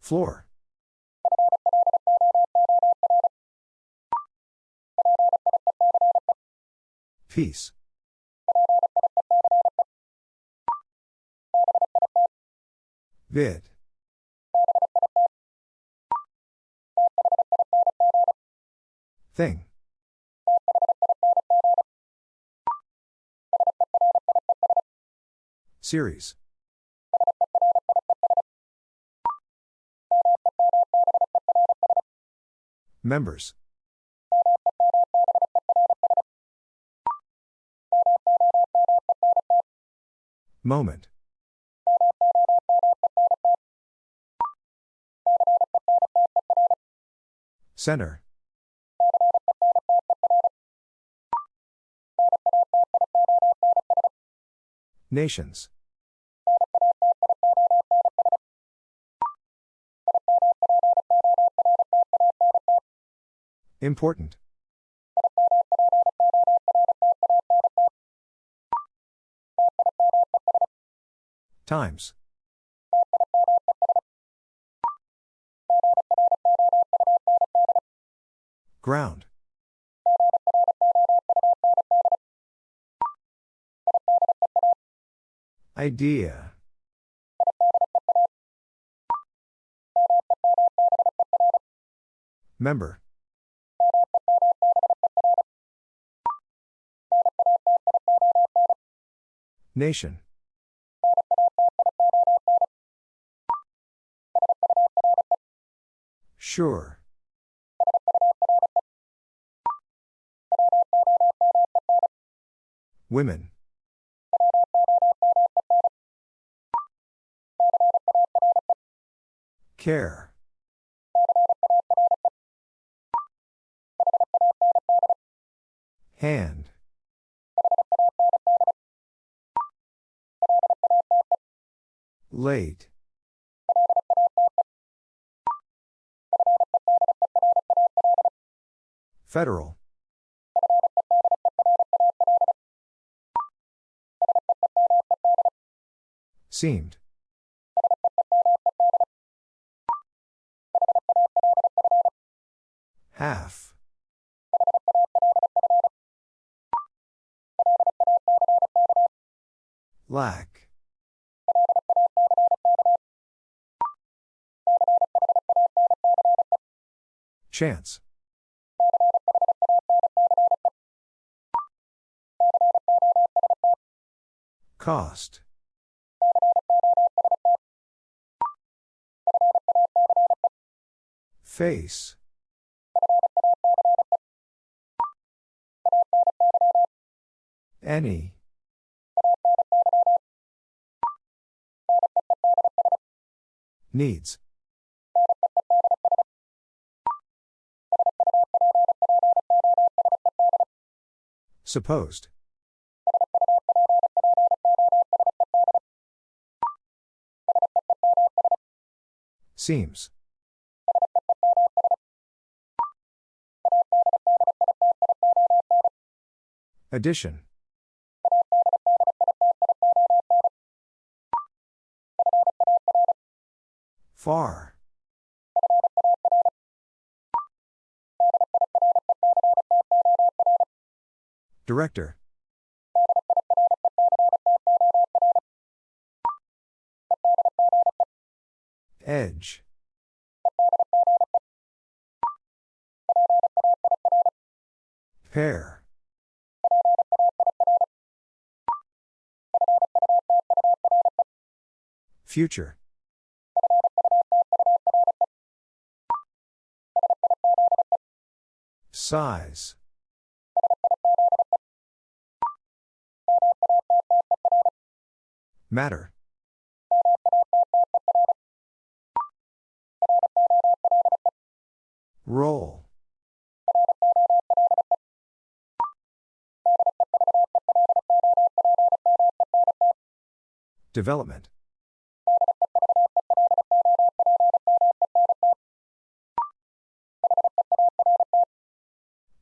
Floor. Peace. Vid. Thing. Series. Members. Moment. Center. Nations. Important. Times. Ground. Idea. Member. Nation. Sure. Women. Care. Hand. Late. Federal. Seemed. Half. Lack. Chance. Cost. Face. Any. Needs. Supposed. Seems. Addition. Far. Director. Edge. Pair. Future. Size. Matter. Roll. Development.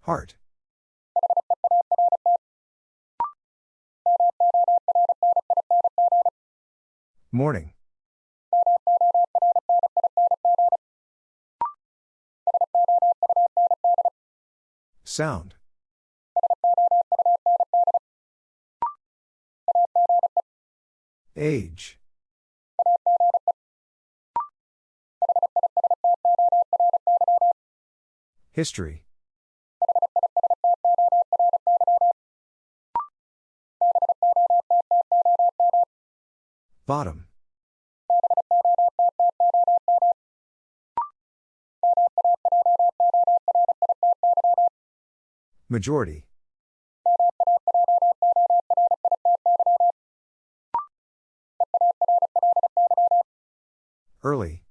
Heart. Morning. Sound. Age. History. Bottom. Majority. Early.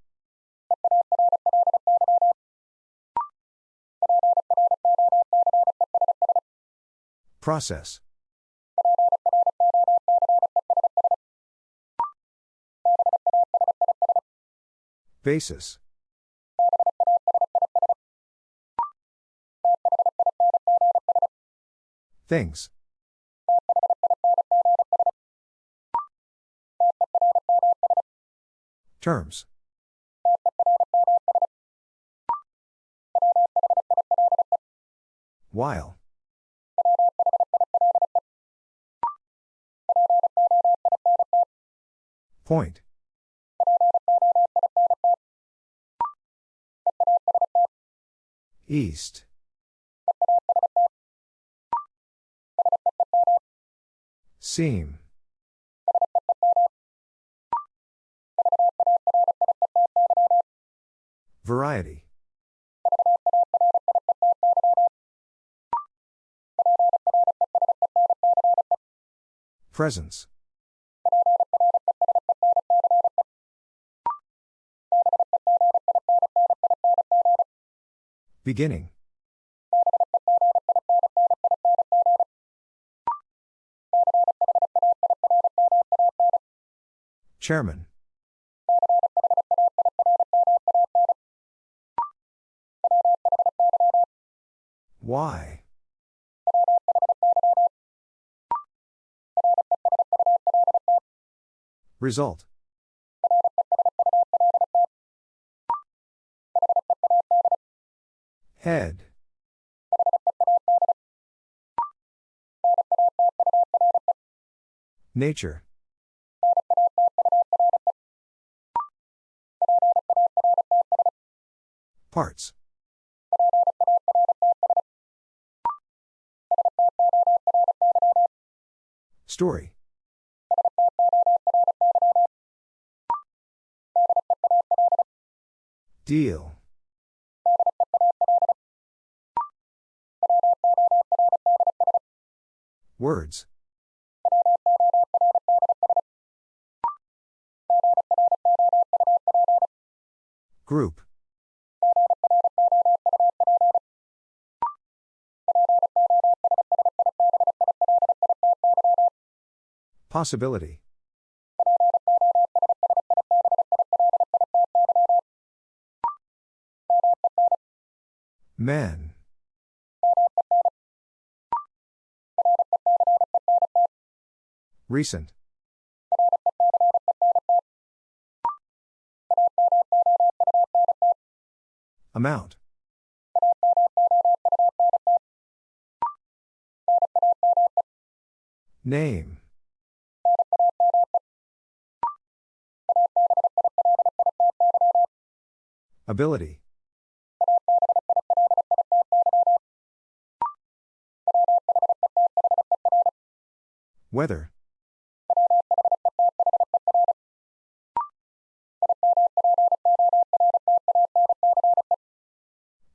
Process. Basis. Things. Terms. While. Point. East. Seam. Variety. Presence. Beginning. Chairman. Why? Result. Head. Nature. Parts. Story. Deal. Group. Possibility. Men. Recent. Amount. Name. Ability. Weather.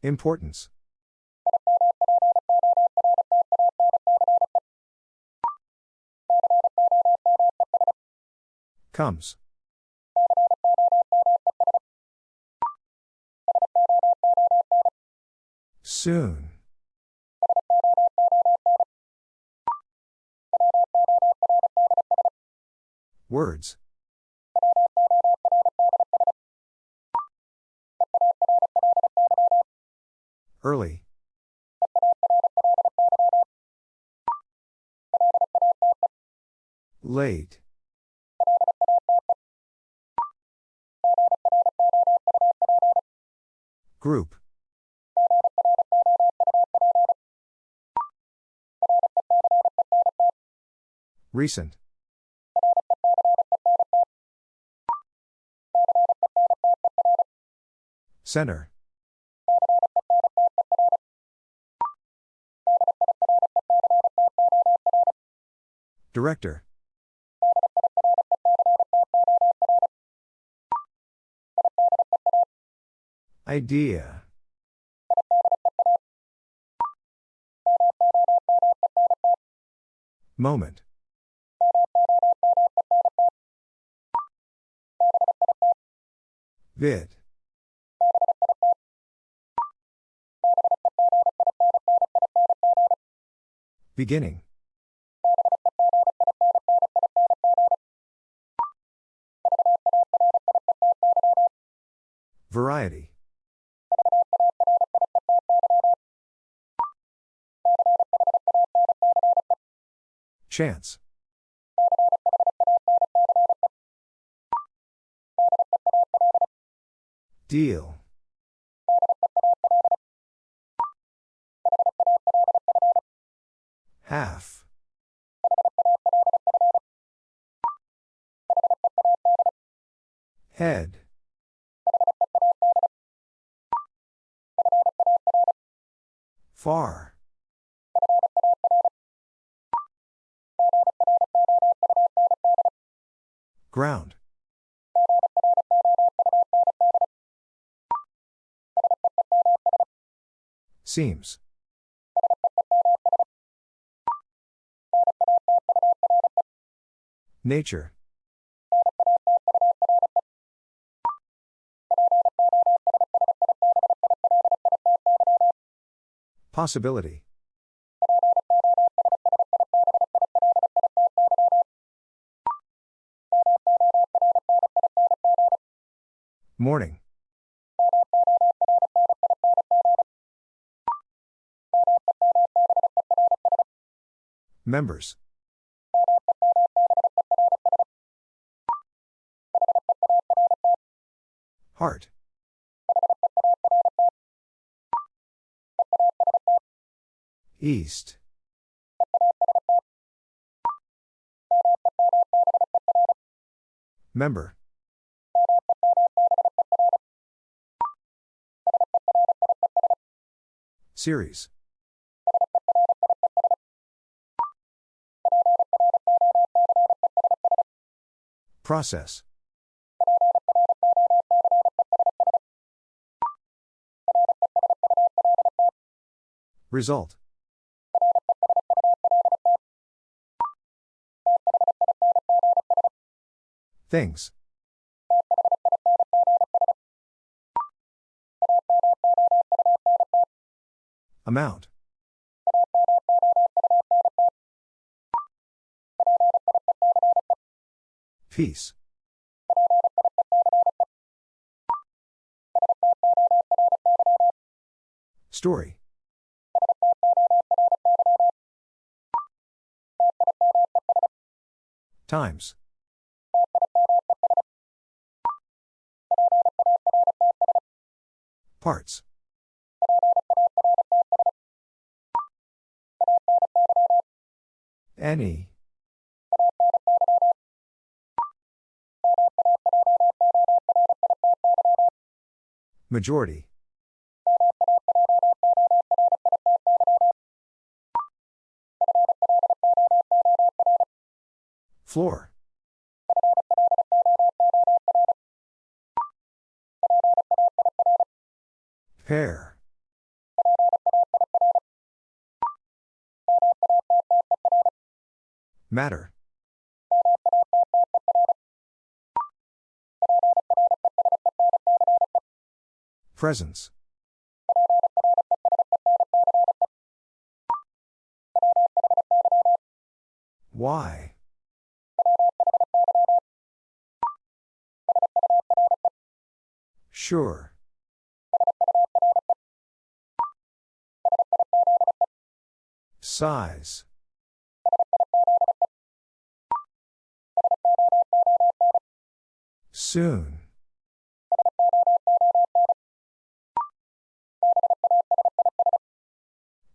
Importance. Comes. Soon. Words. Early. Late. Group. Recent. Center. Director. Idea. Moment. Vid. Beginning. Chance. Deal. Half. Head. Far. Ground. Seems. Nature. Possibility. Morning. Members. Heart. East. Member. Series. Process. Result. Things. Amount. Peace. Story. Times. Parts. Any. Majority. Floor. Pair. Matter. Presence. Why? Sure. Size. Soon.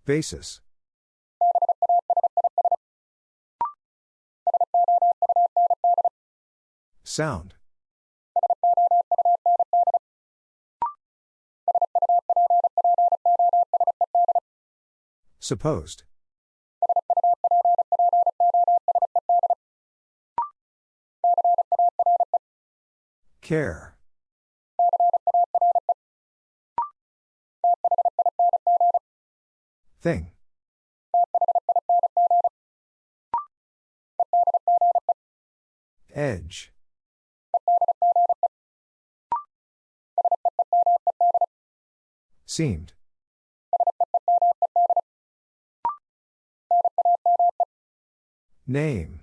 Basis. Sound. Supposed. Care. Thing. Edge. Seemed. Name.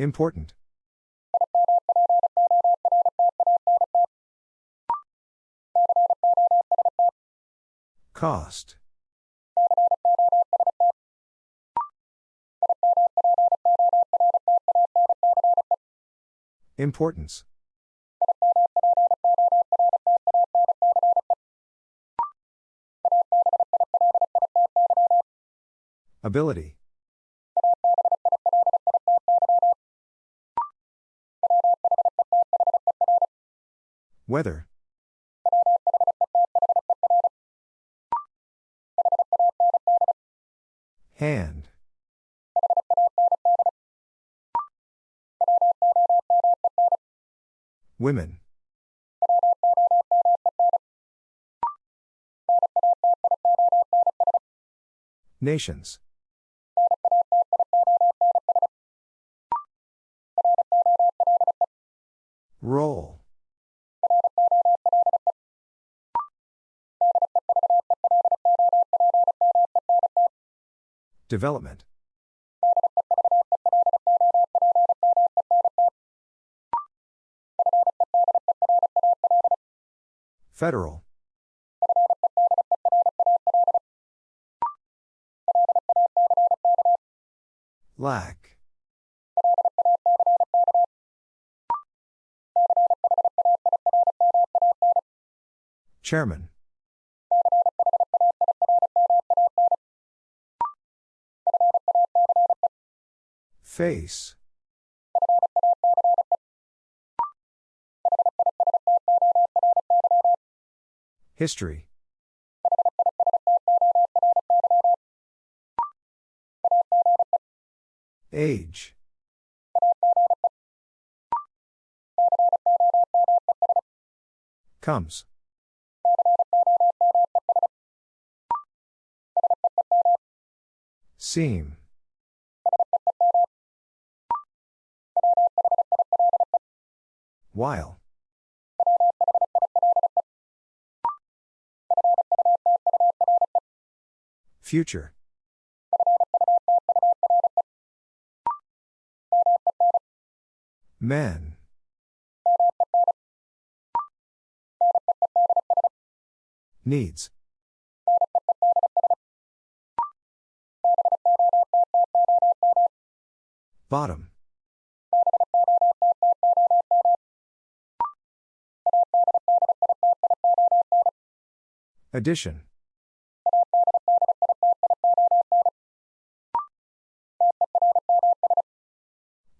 Important. Cost. Importance. Ability. Weather. Hand. Women. Nations. Roll. Development. Federal. Lack. Chairman. Face. History. Age. Comes. Seam. While. Future. Men. Needs. Bottom. Addition.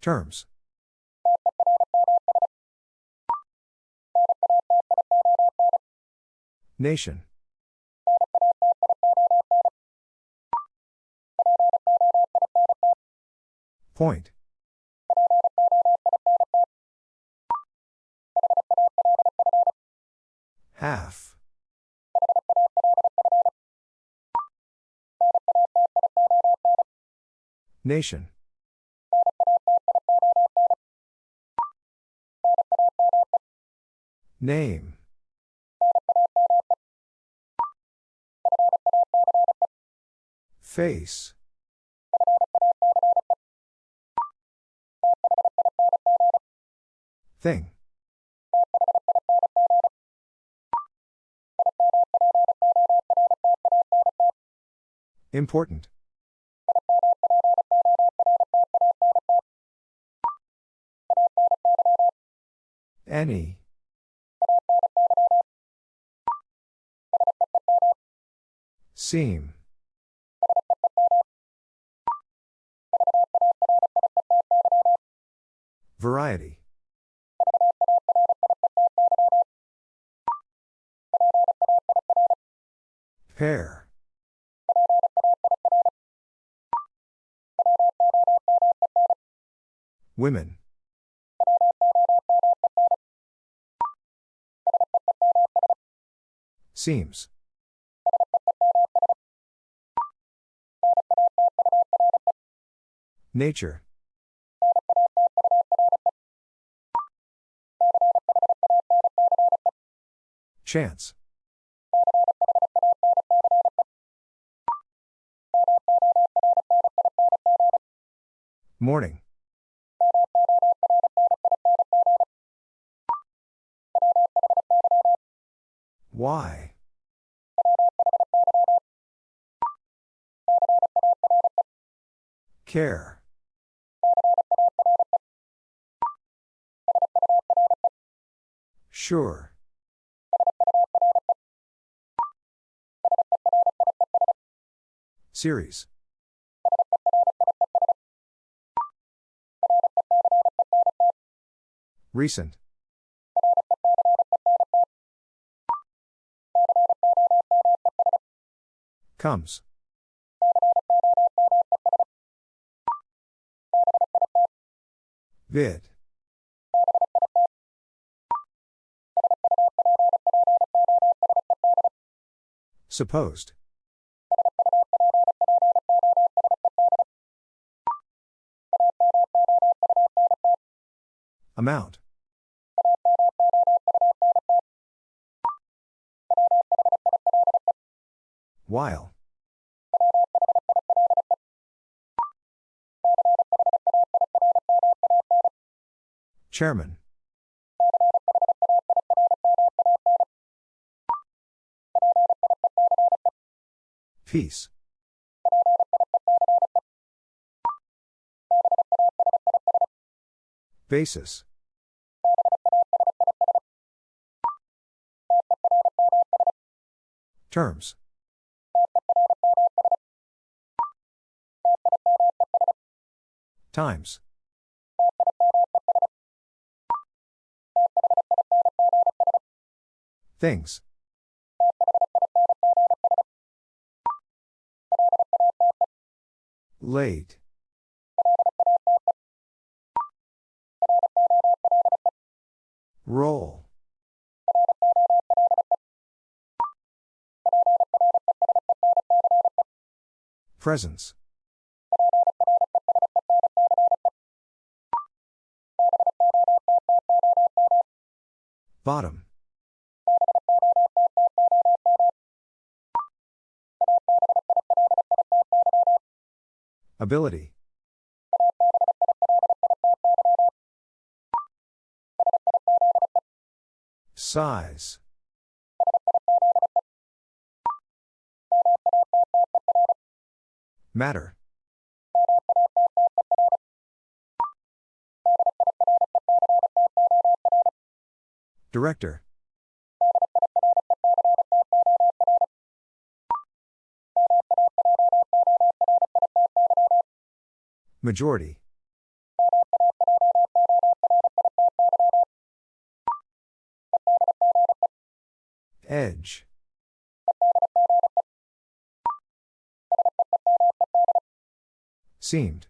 Terms. Nation. Point. Half. Nation. Name. Face. Thing. Important. Any. Seam. Variety. Pair. Women. Seems. Nature. Chance. Morning. Why? Care. Sure. Series. Recent. Comes. Vid. Supposed. Amount. While. Chairman. Peace. Basis. Terms. Times. Things. Late. Roll. Presence. Bottom. Ability. Size. Matter. Director. Majority. Seemed.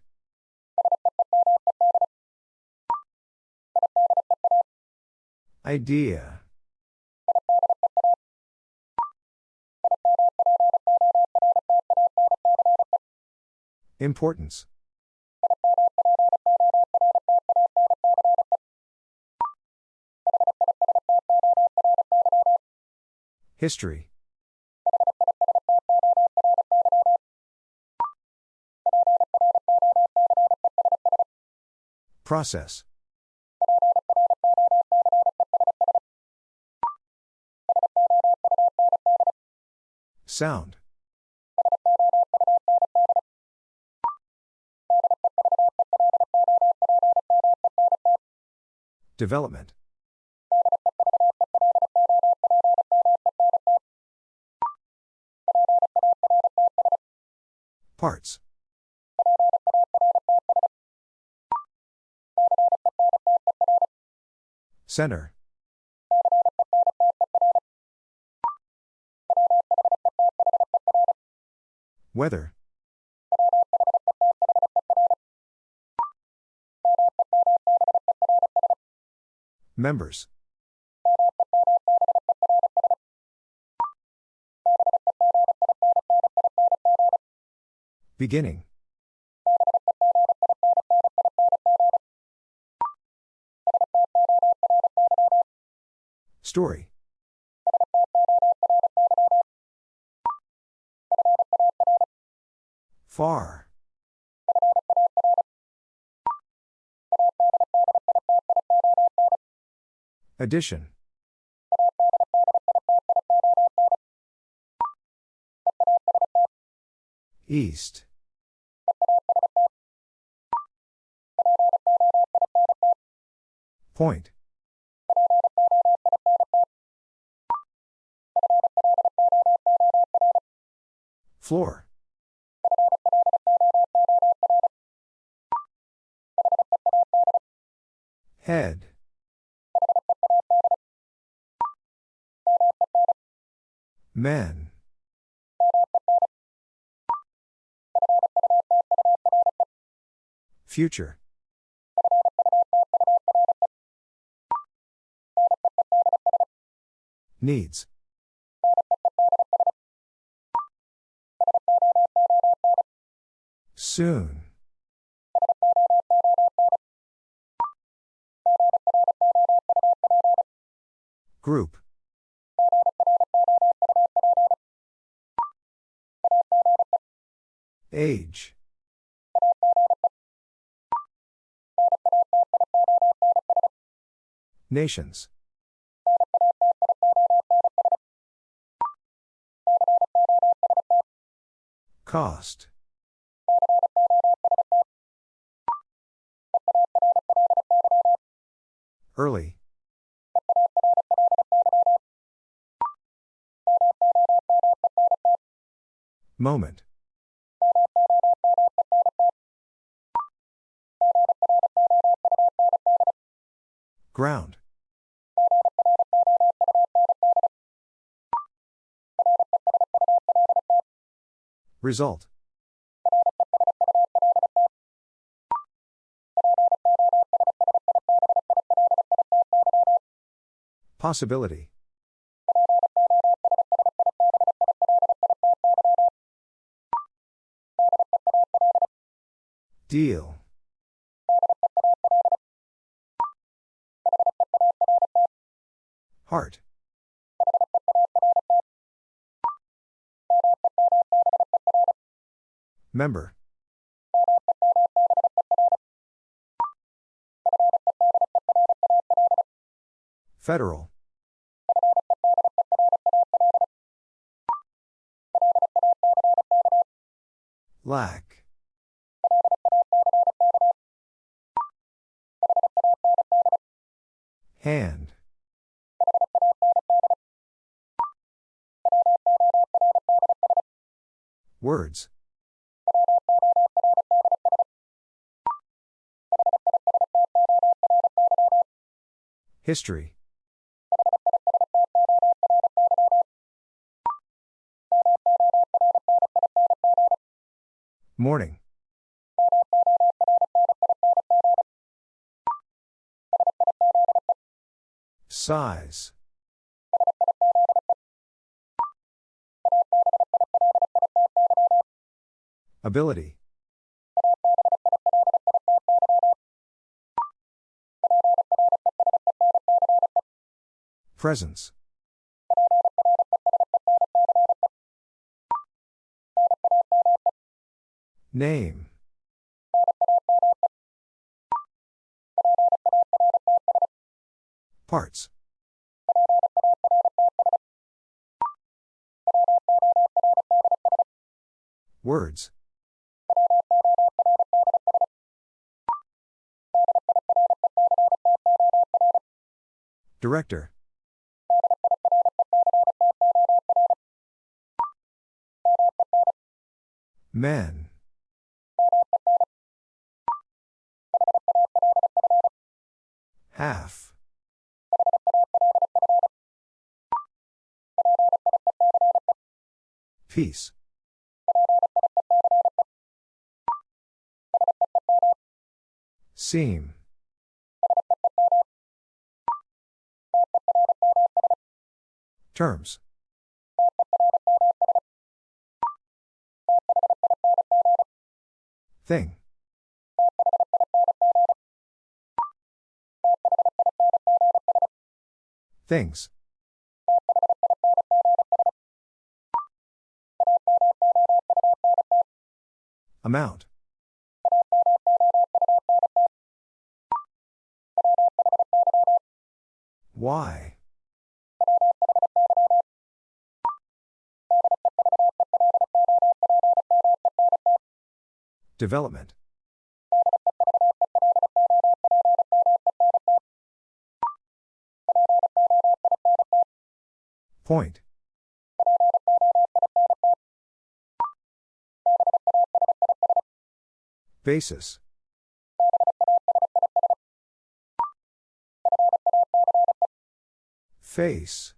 Idea. Importance. History. Process. Sound. Development. Parts. Center. Weather. Members. Beginning. Story. Far. Addition. East. Point. Floor. Head. Men. Future. Needs. Soon. Group. Age. Nations. Cost. Early. Moment. Ground. Result. Possibility. Deal. Heart. Member. Federal. Lack. Hand. Words. History. Morning. Size. Ability. Presence. Name. Parts. Words. Director. Men. Half. Peace. Seam. Terms. Thing. Things. Amount. Why? Development. Point. Basis. Face.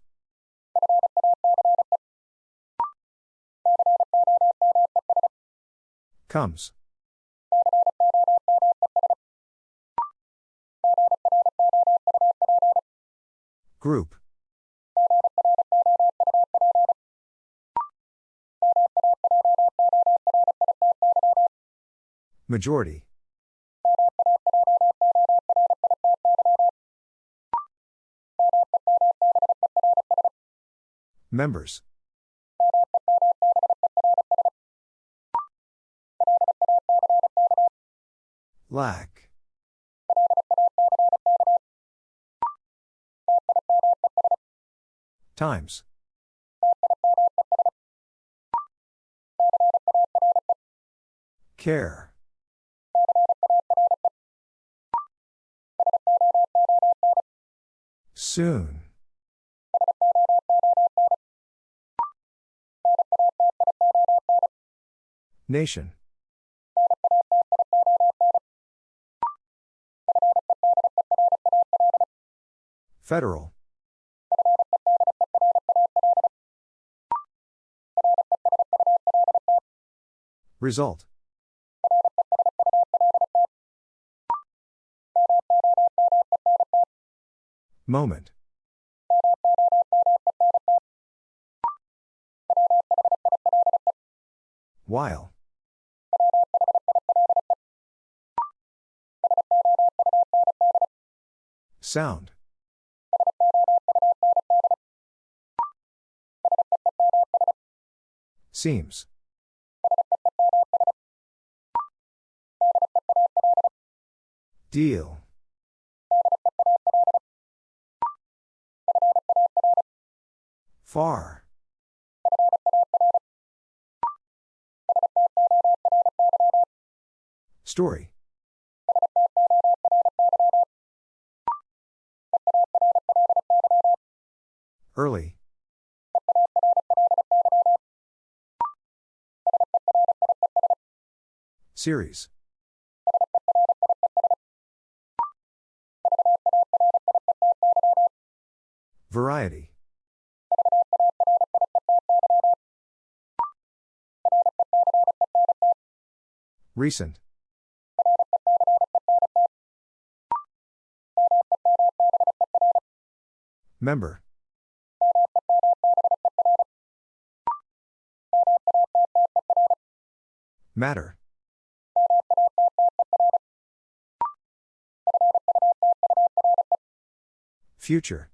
Comes. Group. Majority. Members. Lack. Times. Care. Soon. Nation. Federal. Result. Moment. While. Sound. Seems. Deal. Far. Story. Early. Series. Variety. Recent. Member. Matter. Future.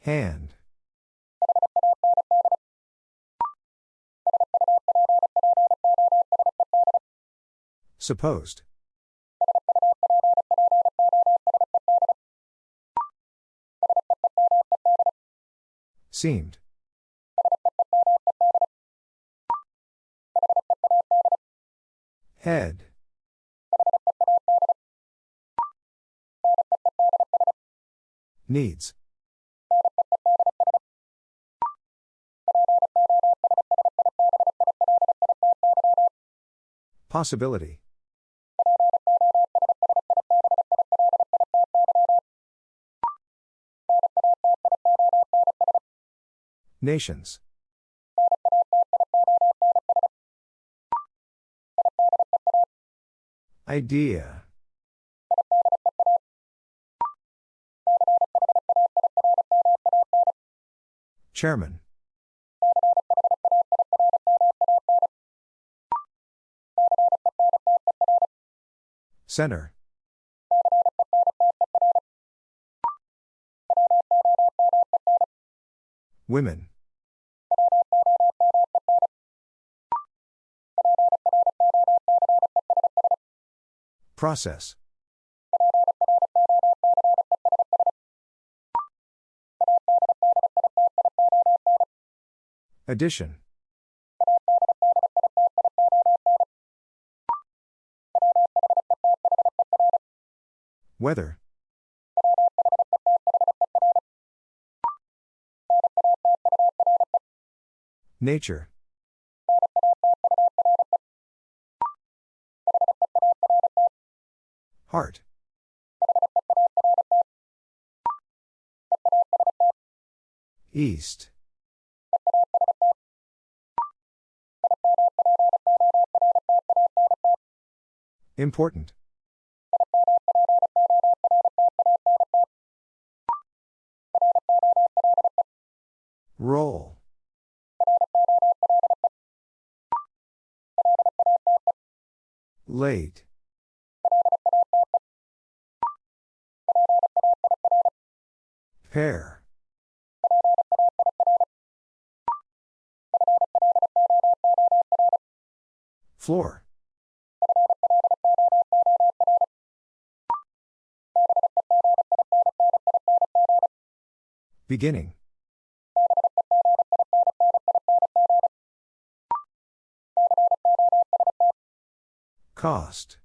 Hand. Supposed. Seemed. Head. Needs. Possibility. Nations. Idea. Chairman. Center. Women. Process. Addition. Weather. Nature. Heart. East. Important. Roll. Late. Pair. Floor. Beginning. Cost.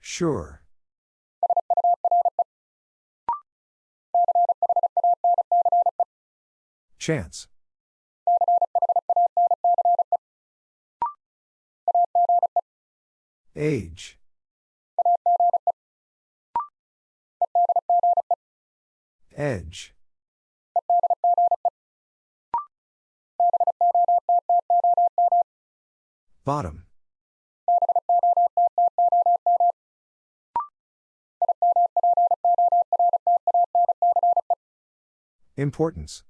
Sure. Chance. Age. Edge. Bottom. Importance.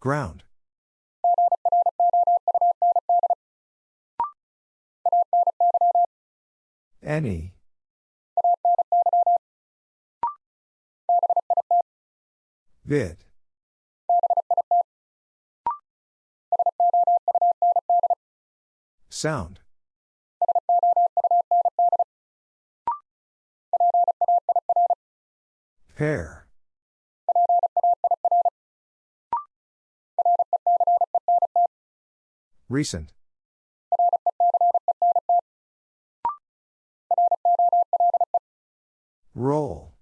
Ground. Any. Vid. Sound. Pair. Recent. Roll.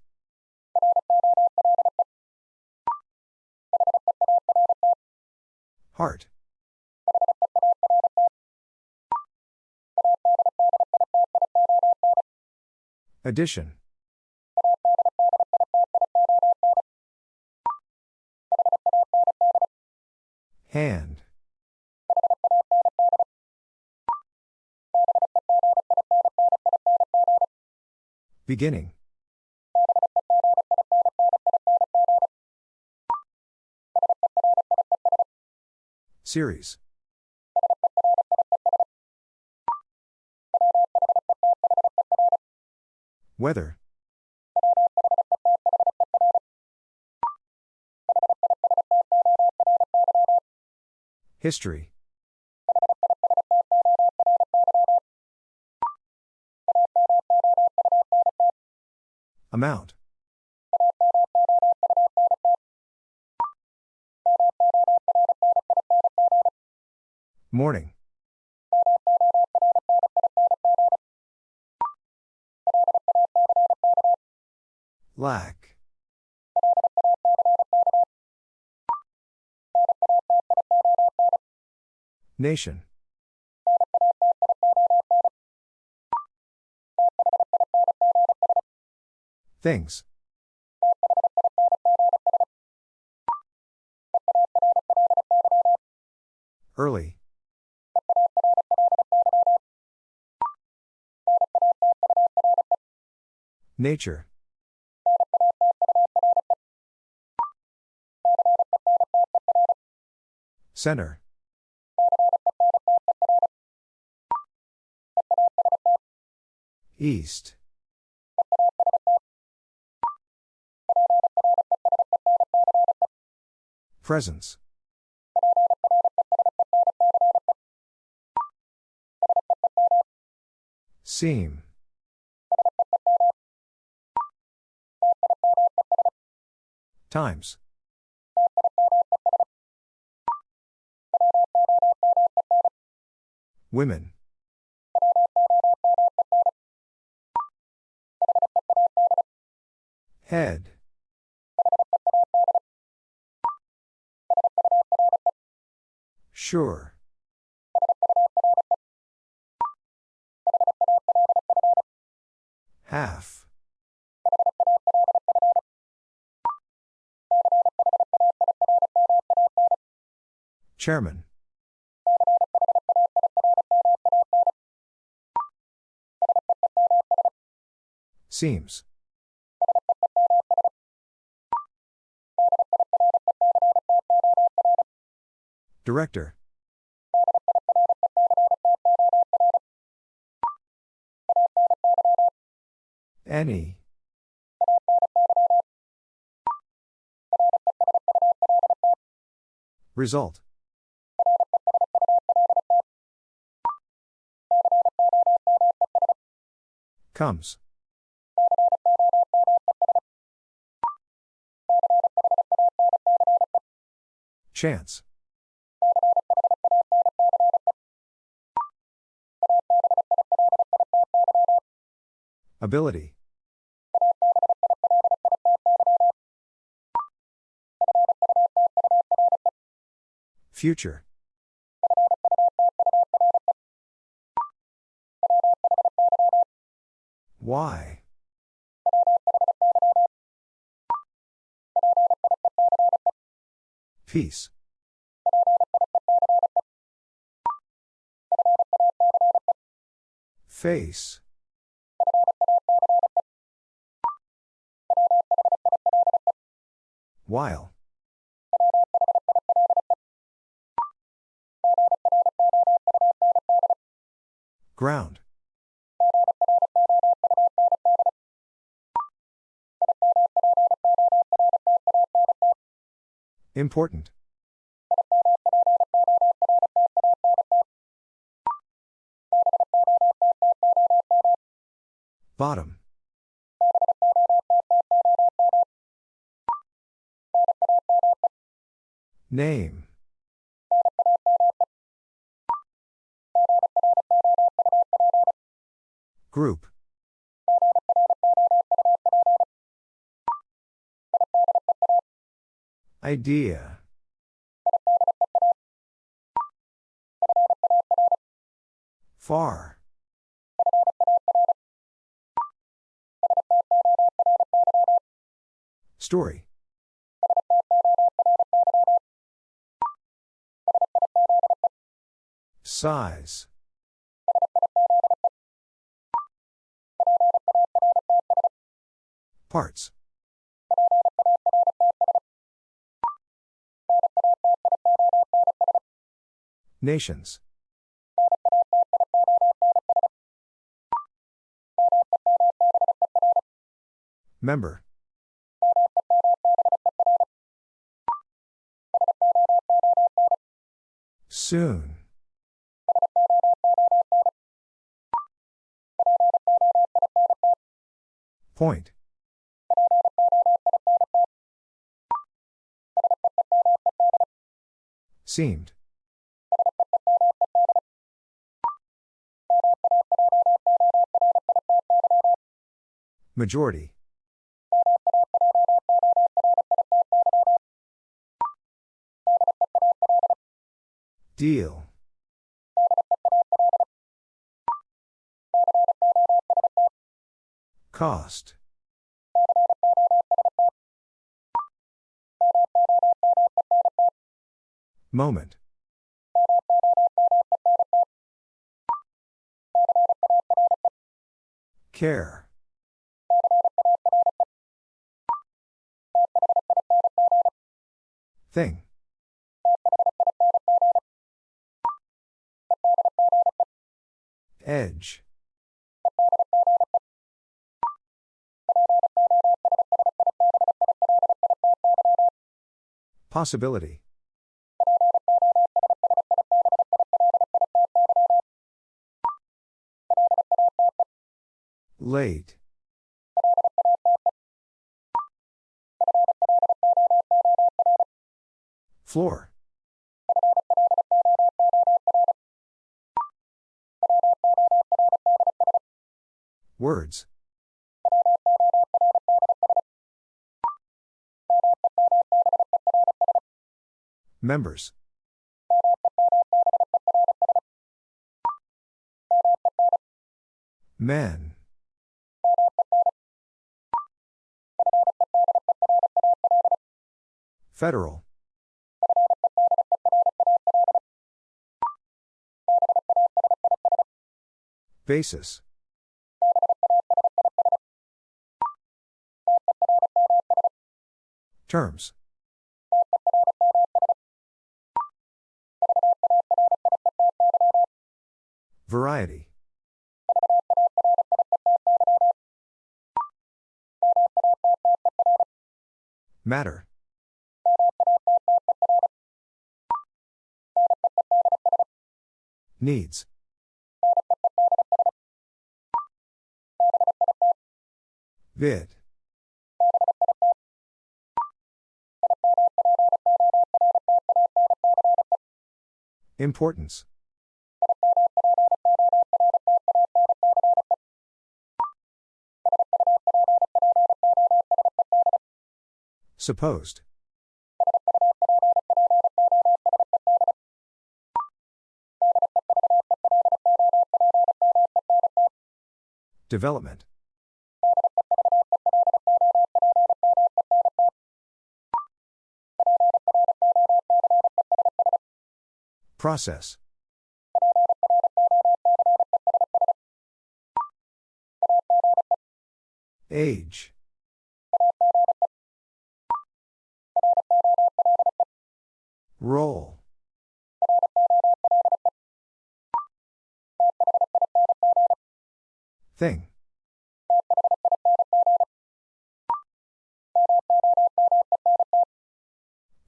Heart. Addition. Hand. Beginning. Series. Weather. History. Amount. Morning. Lack. Nation. Things. Early. Nature. Center. East. Presence. Seam. Times. Women. Head. Sure. Chairman. Seems. Director. Any. Result. Comes. Chance. Ability. Future. Why? Peace. Face. While. Ground. Important. Bottom. Name. Group. Idea. Far. Story. Size. Parts. Nations. Member. Soon. Point. Seemed. Majority. Deal. Cost. Moment. Care. Thing. Edge. Possibility. Late. Floor. Words. Members. Men. Federal. Basis. Terms. Variety. Matter. Needs. Vid. Importance. Supposed. Development. Process. Age. Roll. Thing.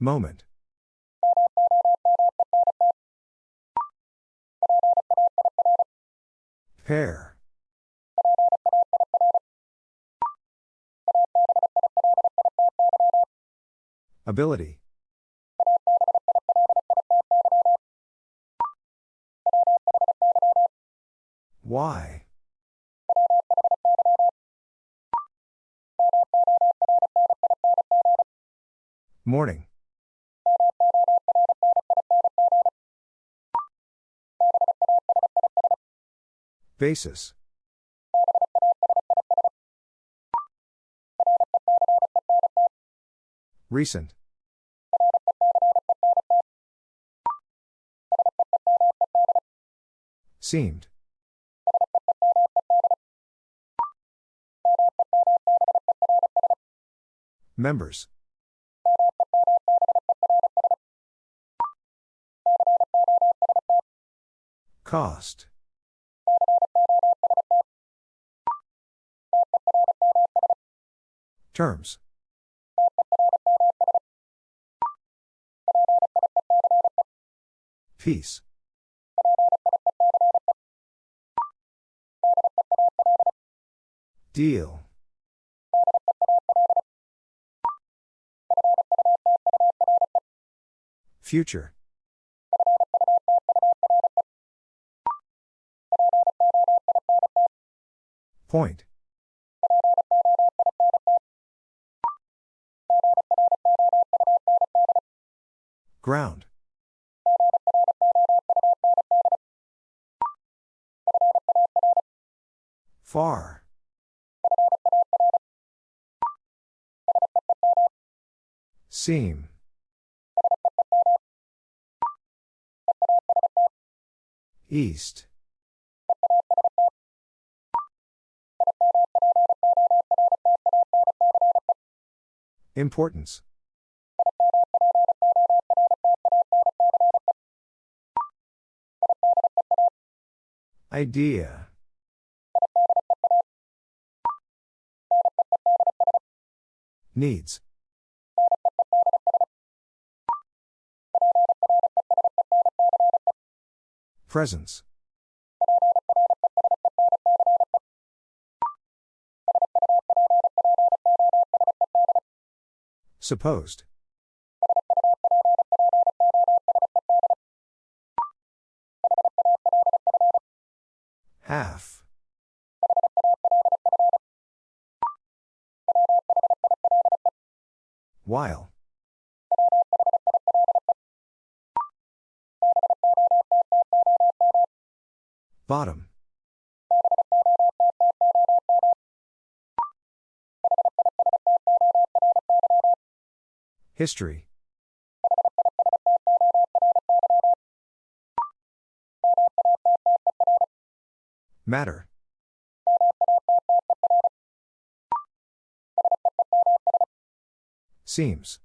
Moment. Pair. Ability. Why? Morning. Basis. Recent. Seemed. Members. Cost. Terms. Peace. Deal. Future. Point. Ground. Far. Seam. East. Importance. Idea. Needs. Presence. Supposed. Half. While. Bottom. History. Matter. Seems.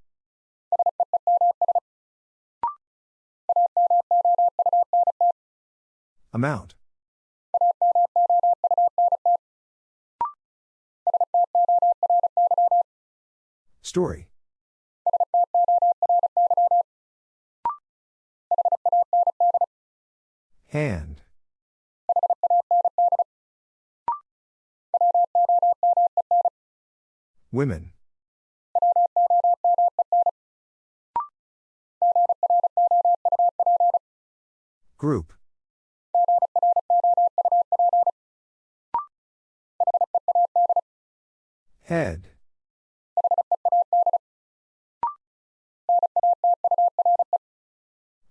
Amount. Story. Hand. Women. Group. Head.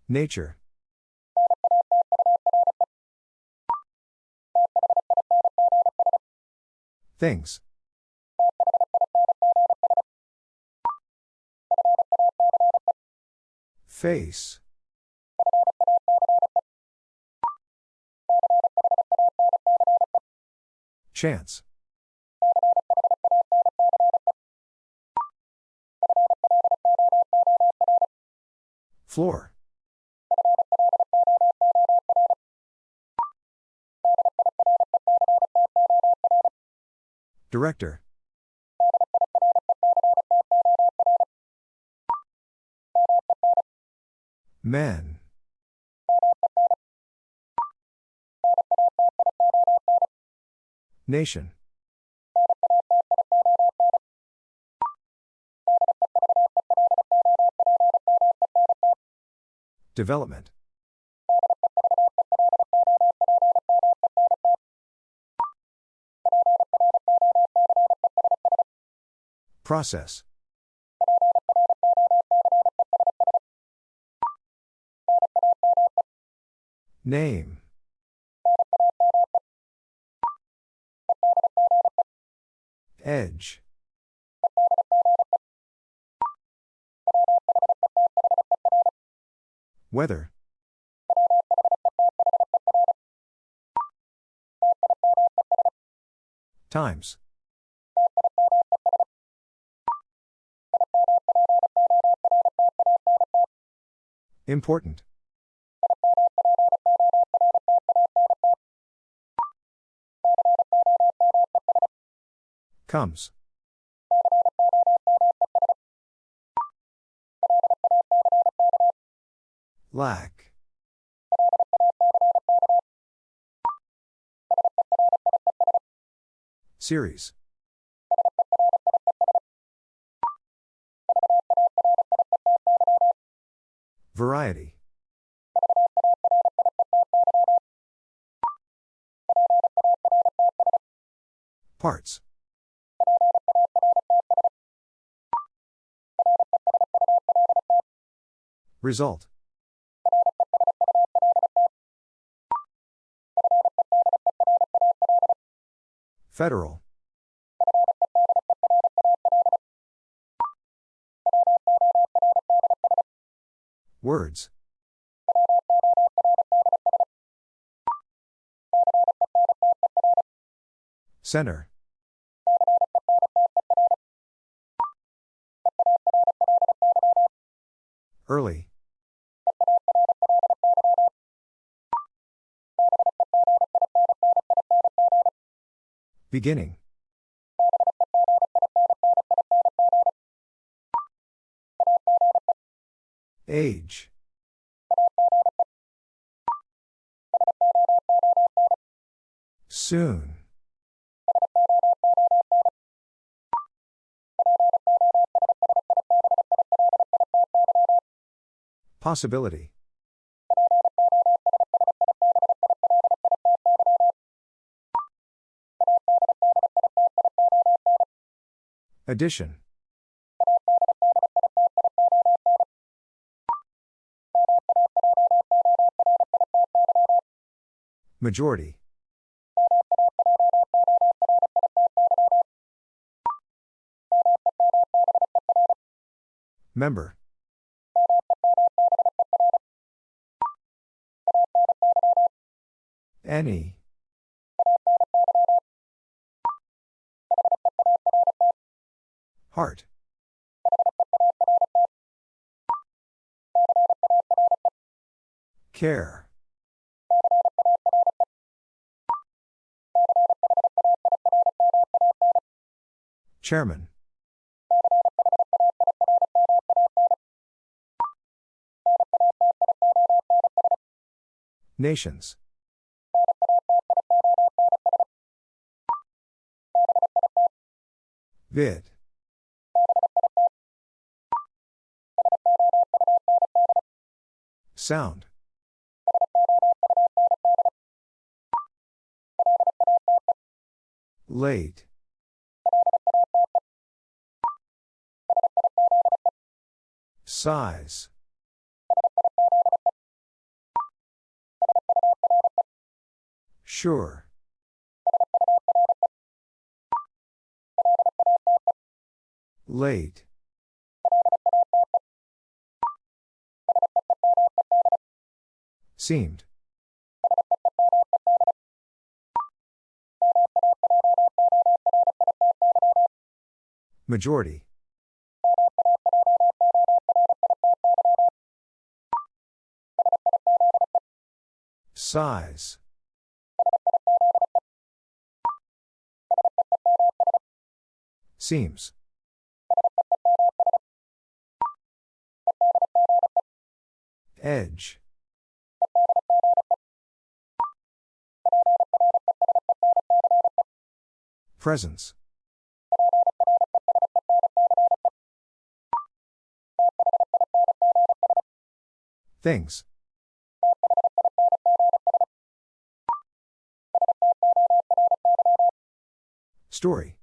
Nature. Things. Face. Chance. Floor. Director. Men. Nation. Development. Process. Name. Edge. Weather. Times. Important. Comes. Lack. Series. Variety. Parts. Result. Federal. Words. Center. Early. Beginning. Age. Soon. Possibility. Addition. Majority. Member. Any. Heart. Care. Chairman. Nations. Vid. Sound. Late. Size. Sure. Late. Seemed. Majority. Size. Seems. Edge. Presence. Things. Story.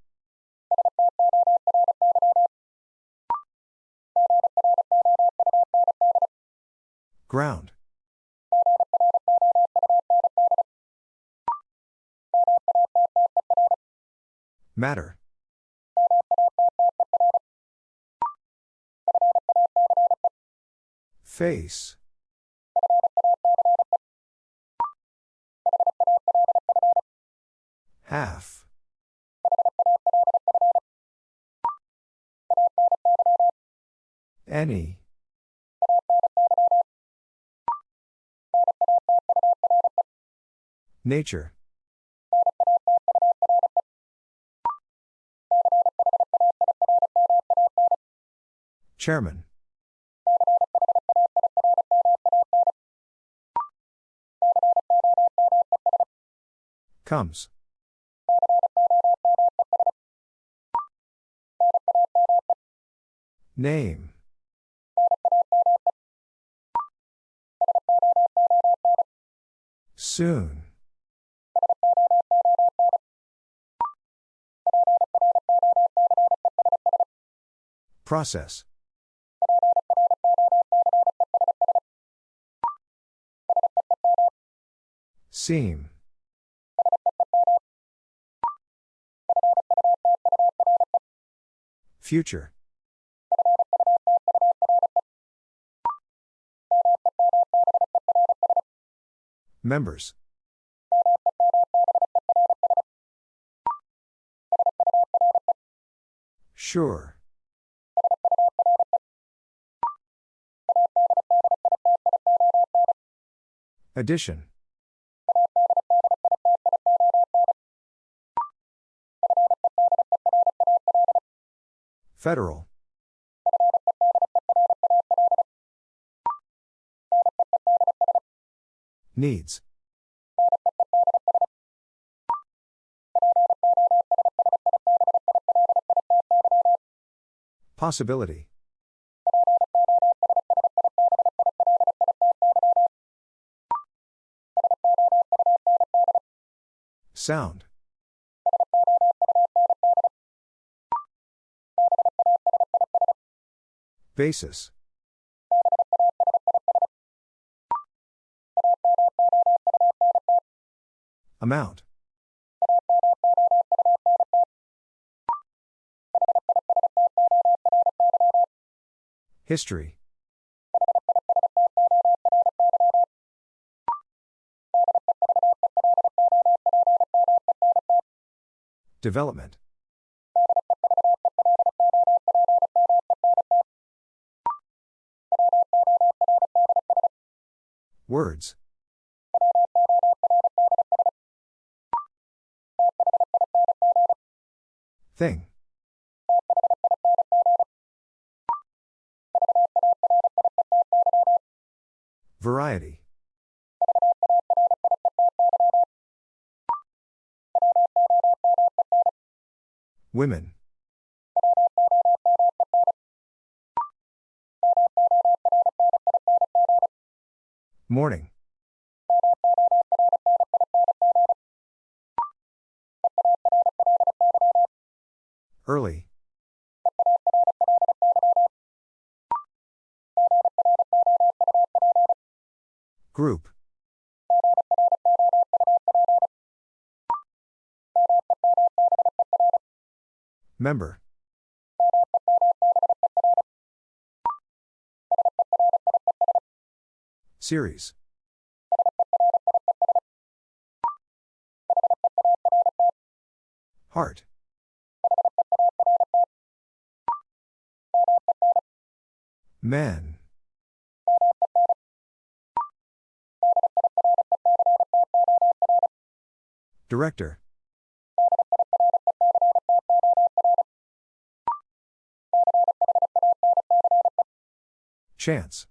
Ground. Matter. Face. Half. Any. Nature. Chairman. Comes. Name. Soon. Process. Seam. Future. Members. Sure. Addition. Federal. Needs. Possibility. Sound. Basis. Amount. History. Development. Words. Thing. Variety. Women. Morning. Early. Group. Member. Series. Heart. Men. Director. Chance.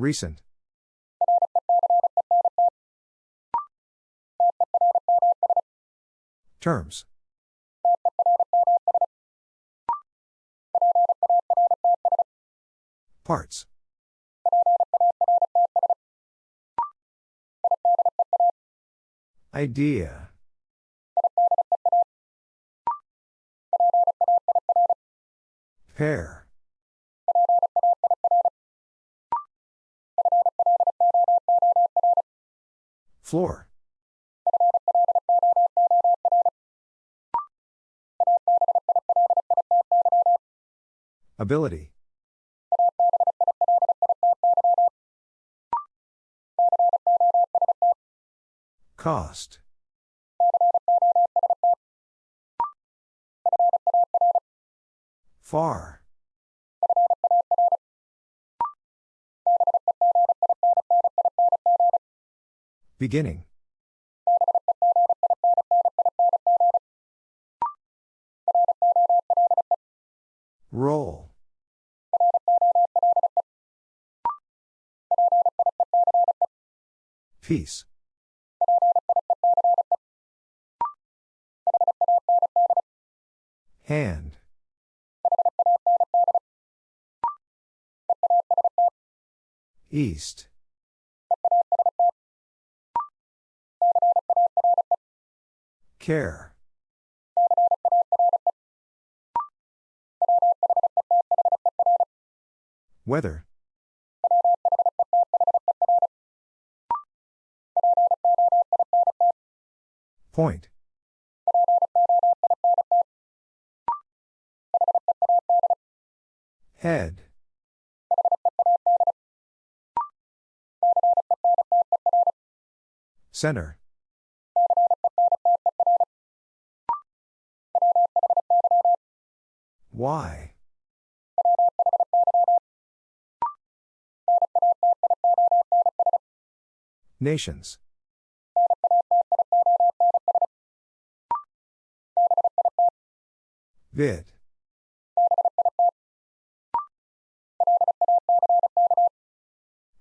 Recent. Terms. Parts. Idea. Pair. Floor. Ability. Cost. Far. Beginning. Roll. Peace. Hand. East. Care. Weather. Point. Head. Center. Why? Nations. Vid.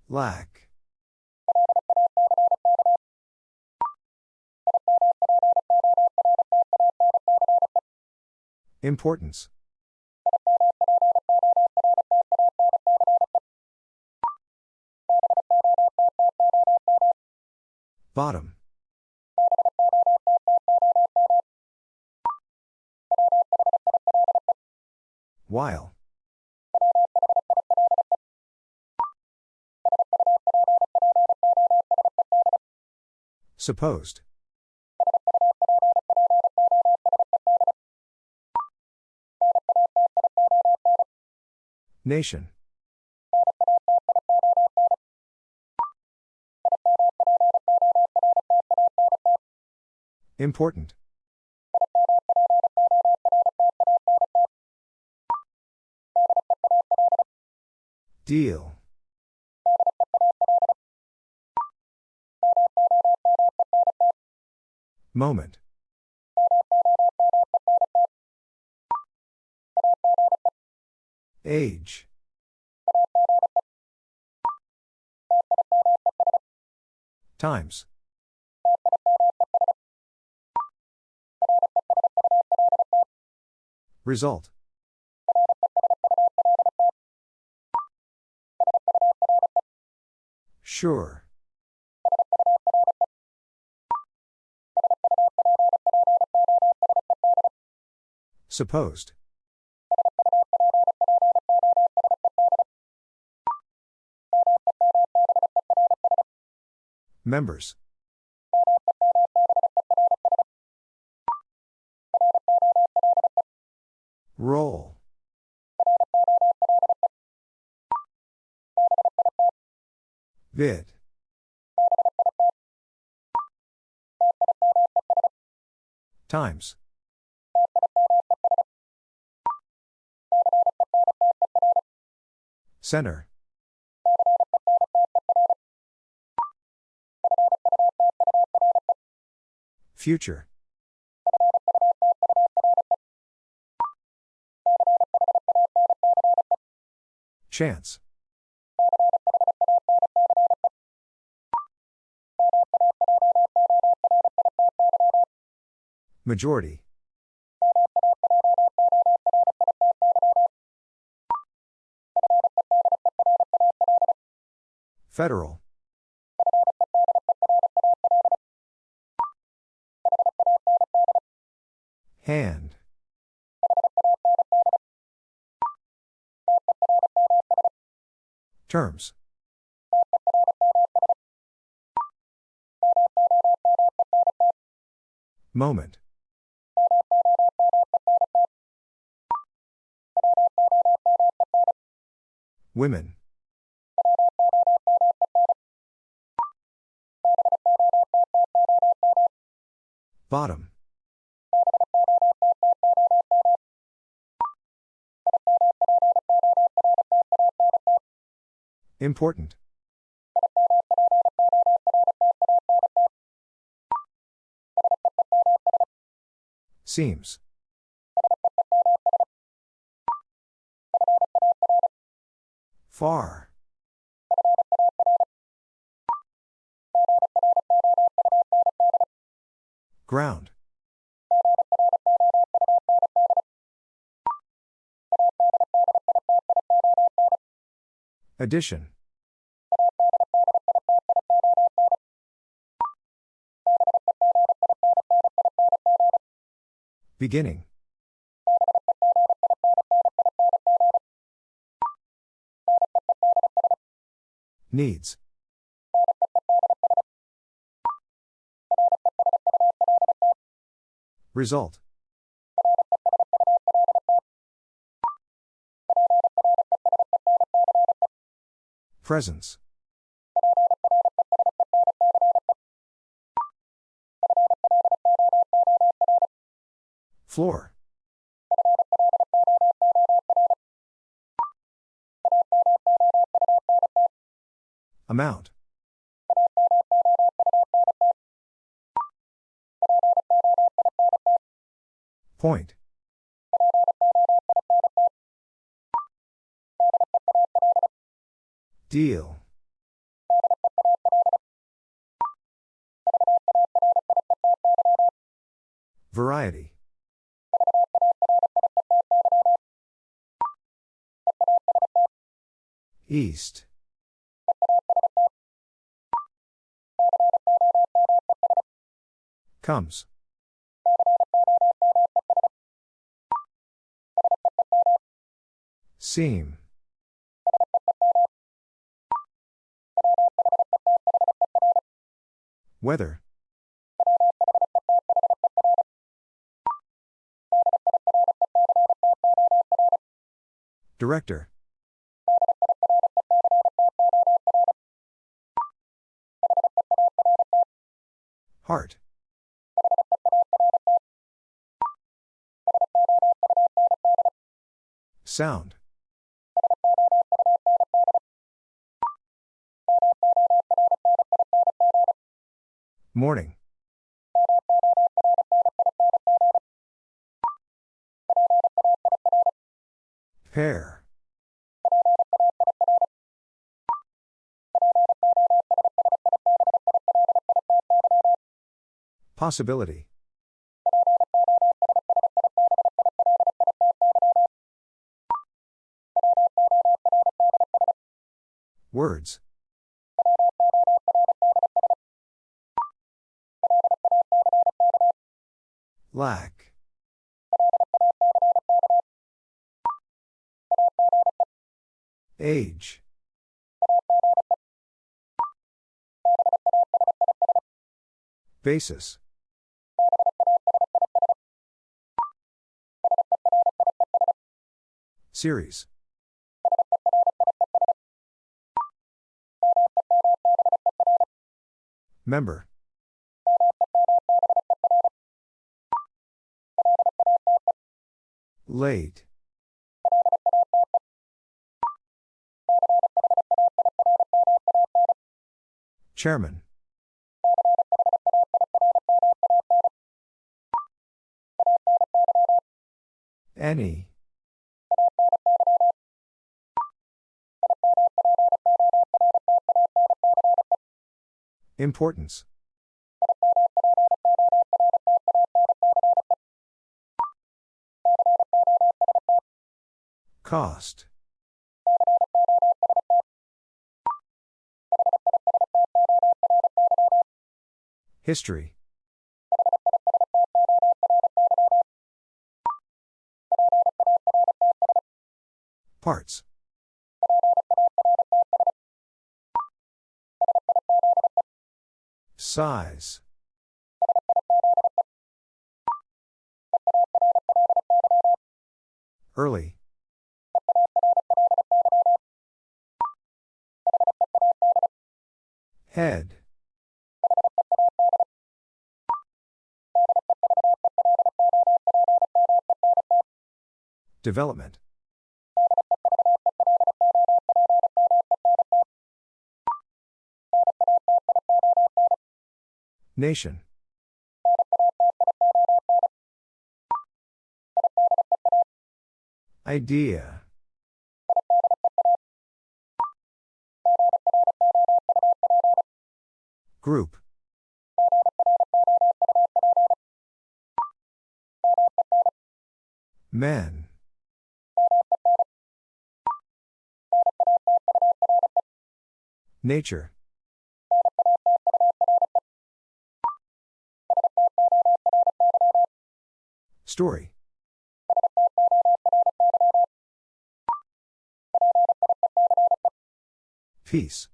Lack. Importance. Bottom. While. Supposed. Nation. Important. Deal. Moment. Age. Times. Result. Sure. Supposed. Members. Roll. Vid. Times. Center. Future. Chance. Majority. Federal. Hand. Terms. Moment. Women. Bottom. Important. Seems. Far. Ground. Addition. Beginning. Needs. Result. Presence. Floor. Amount. Point. Deal. Variety. East. Comes. Seam. Weather. Director. Heart. Sound. Morning. Pair. Possibility. Words. Lack. Age. Basis. Series. Member. Late. Chairman. Any. Importance. Cost. History. Parts. Size. Early. Head. Development. Nation. Idea. Group. Men. Nature. Story. Peace.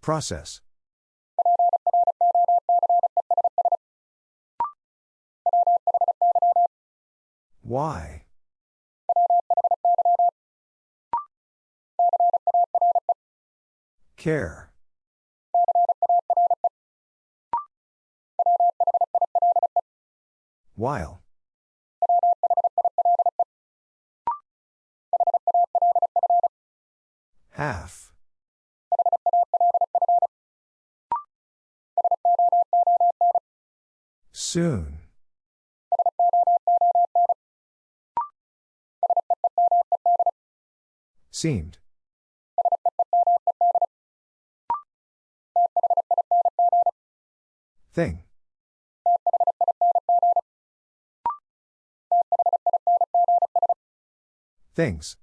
Process. Why? Care. While. Half. Soon. Seemed. Thing. Things.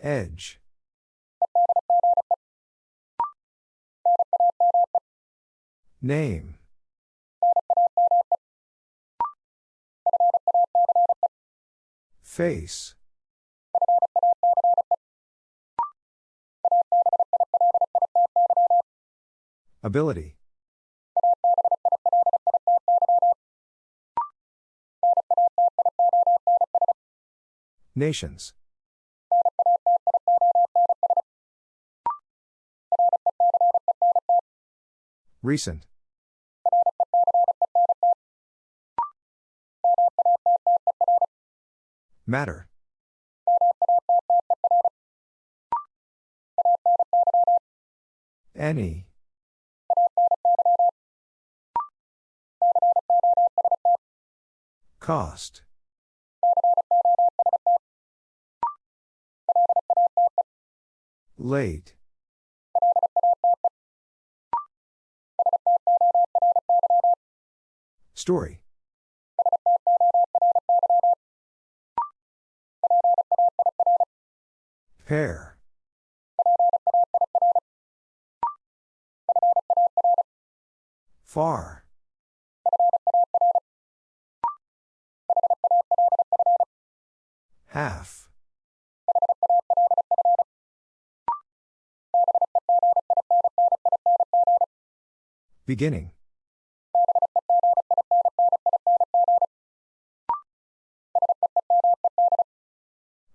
Edge. Name. Face. Ability. Nations. Recent. Matter. Any. Cost. Late. Story. Pair. Far. Beginning.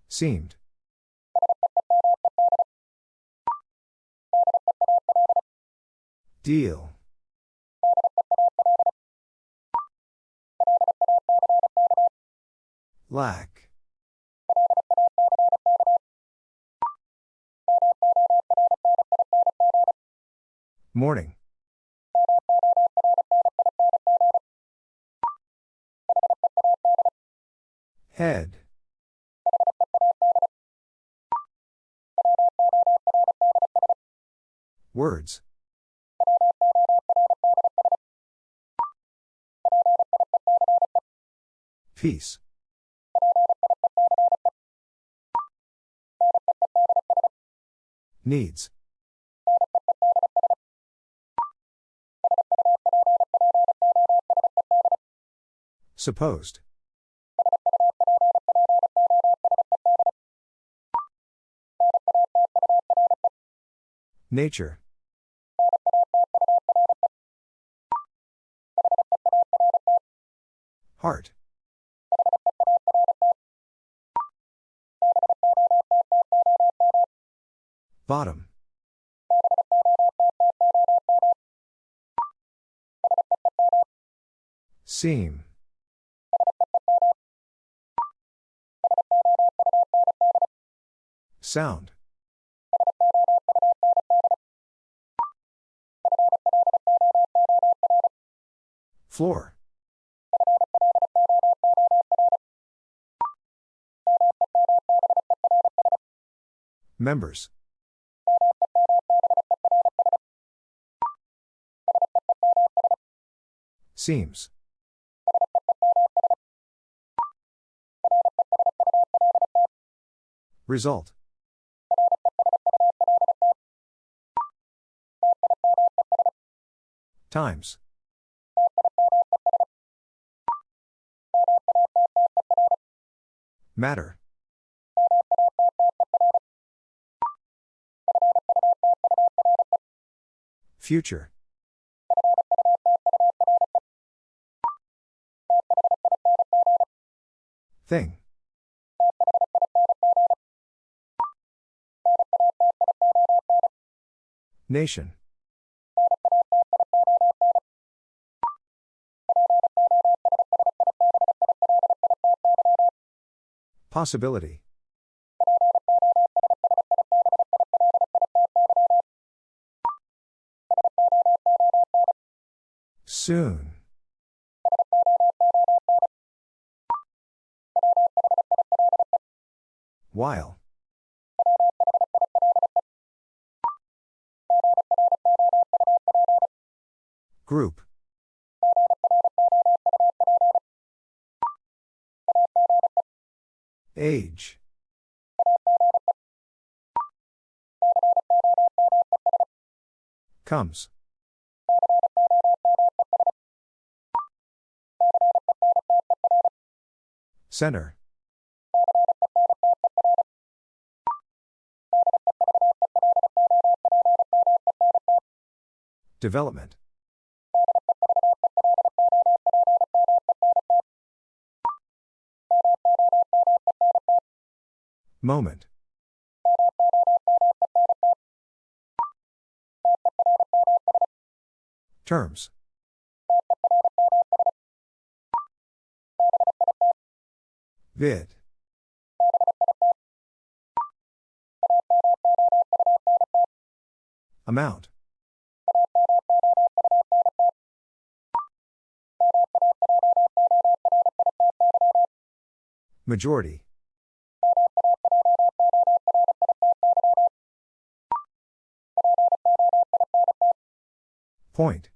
Seemed. Deal. Lack. Morning. Head. Words. Peace. Needs. Supposed. Nature. Heart. Bottom. Seam. Sound. Floor. Members. Seems. Result. Times. Matter. Future. Thing. Nation. Possibility. Soon. While. Group. Age. Comes. Center. Development. Moment. Terms. Vid. Amount. Majority. Point.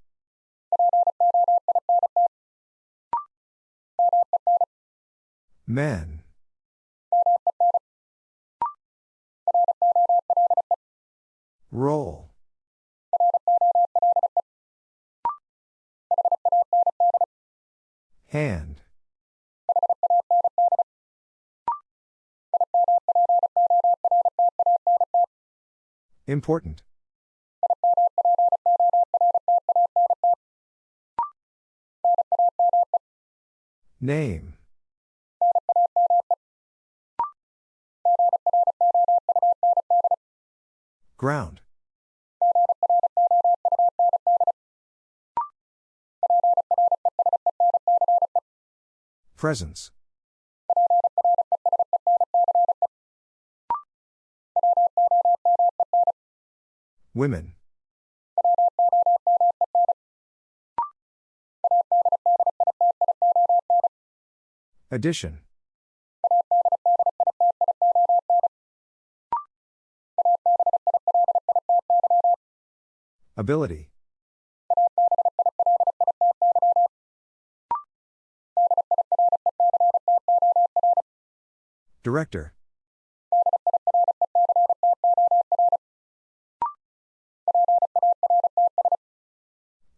Men. Roll. Hand. Important. Name. Ground. Presence. Women. Addition. Ability. Director.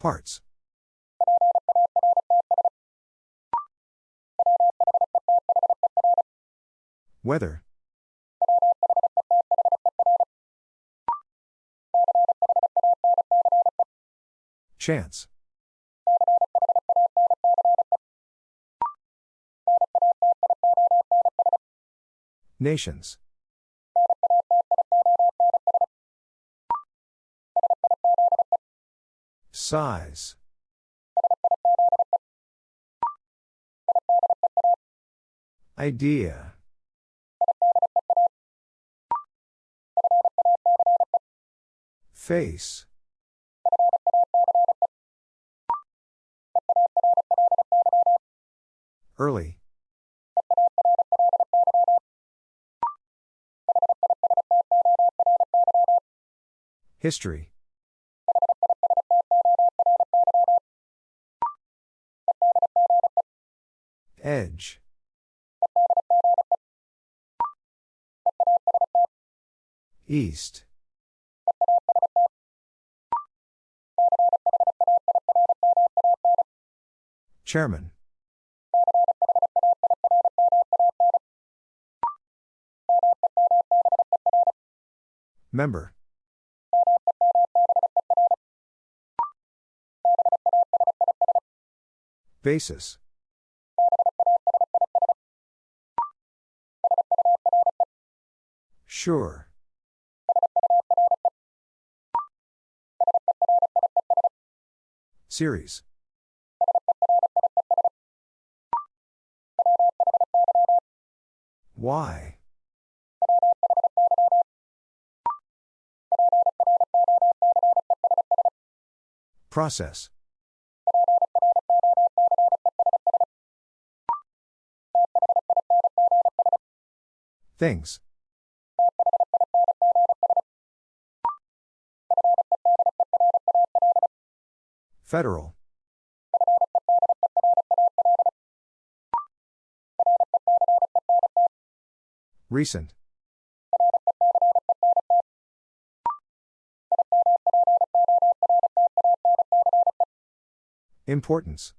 Parts. Weather. Chance. Nations. Size. Idea. Face. Early. History. Edge. East. Chairman. Member. Basis. Sure. Series. Why? Process. Things. Federal. Recent. Importance.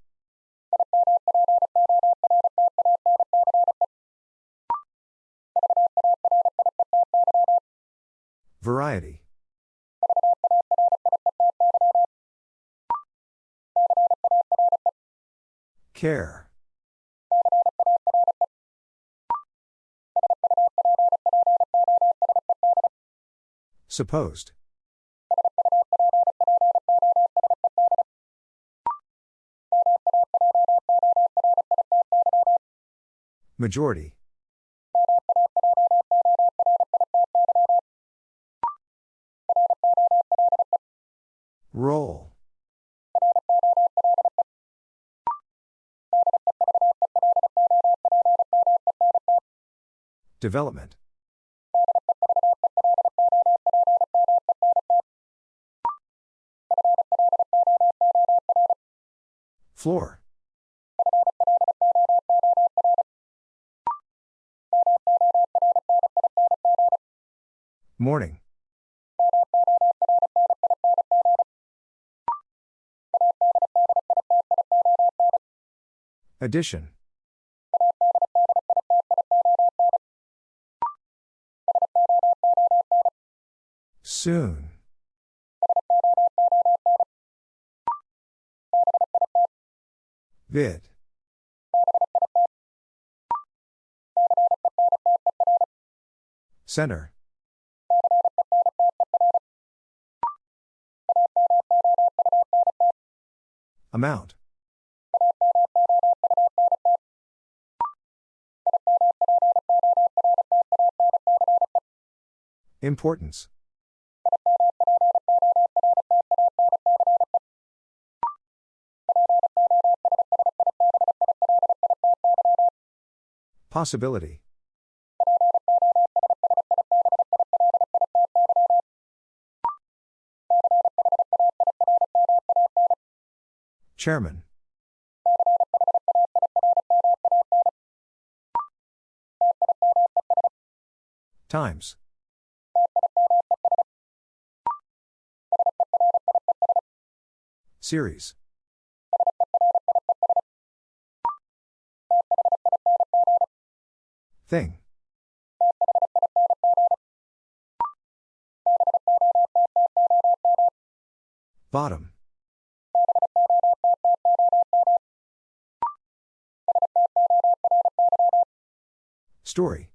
Variety. Care. Supposed. Majority. Roll. Development. Floor. Morning. Addition. Soon. Bit. Center. Amount. Importance. Possibility. Chairman. Times. Series. Thing. Bottom. Story.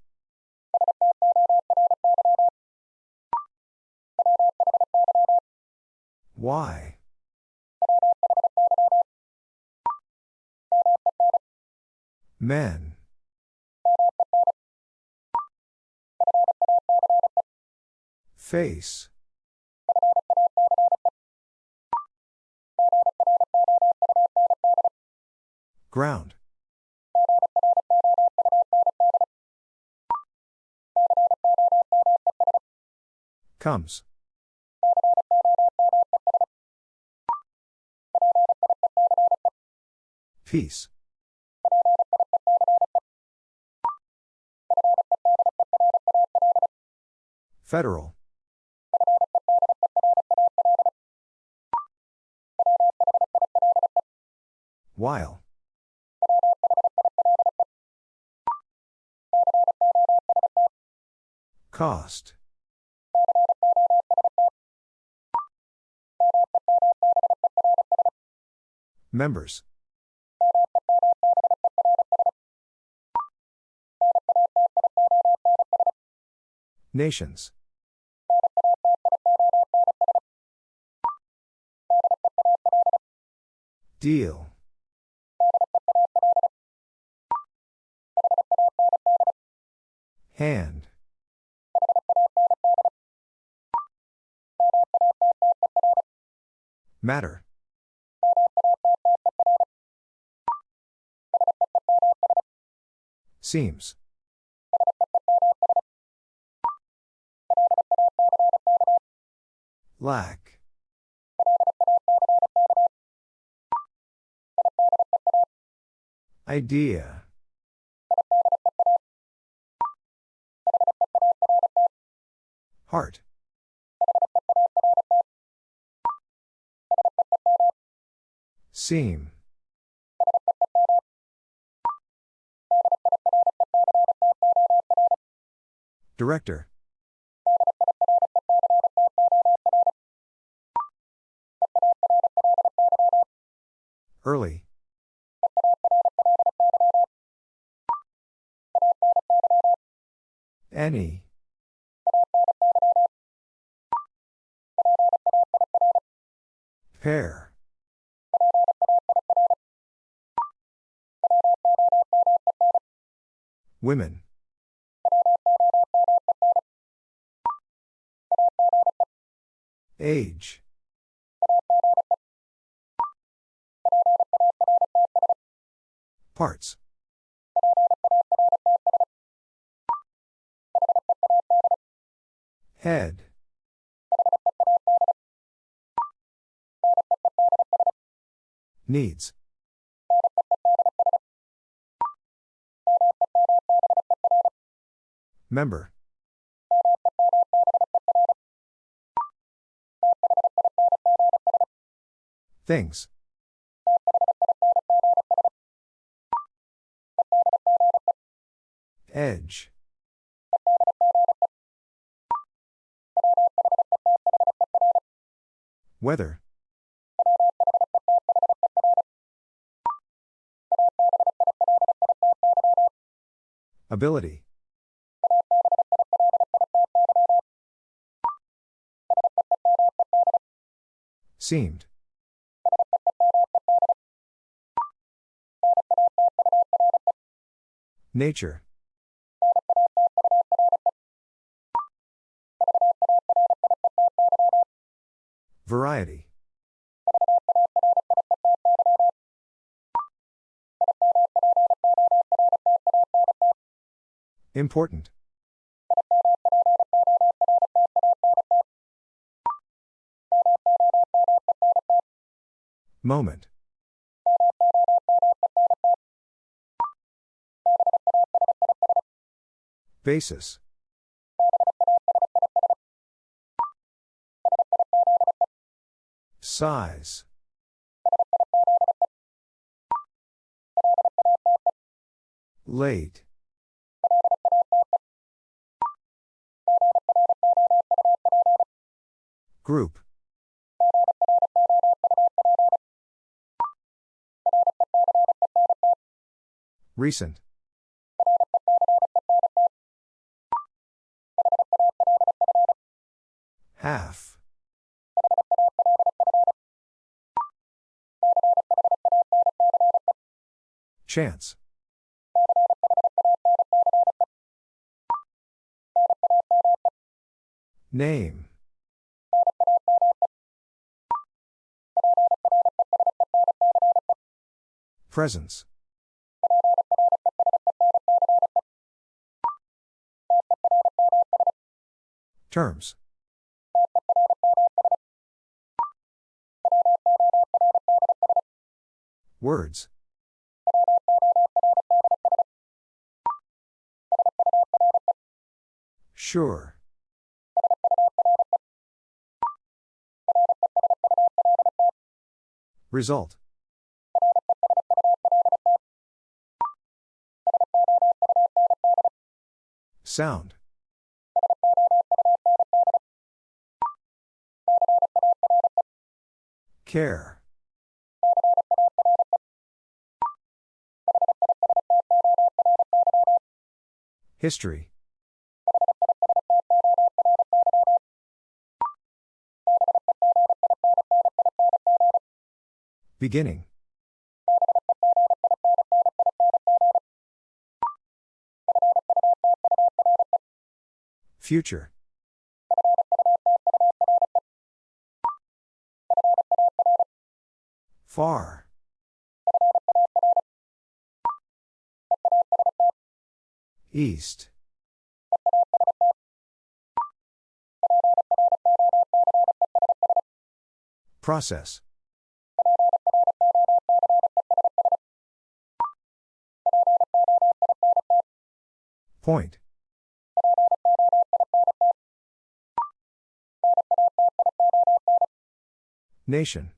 Why? Men. Face. Ground. Comes. Peace. Federal. While. Cost. Members. Nations. Deal. Hand. Matter. Seems. Lack. Idea. Heart. Seam. Director. Early. Any. Pair. Women. Age. Parts. Head. Needs. Member. Things. Weather. Ability. Seemed. Nature. Important. Moment. Basis. Size. Late. Group. Recent. Half. Chance. Name. Presence. Terms. Words. Sure. Result. Sound. Care. History. Beginning. Future. Far. East. Process. Point. Nation.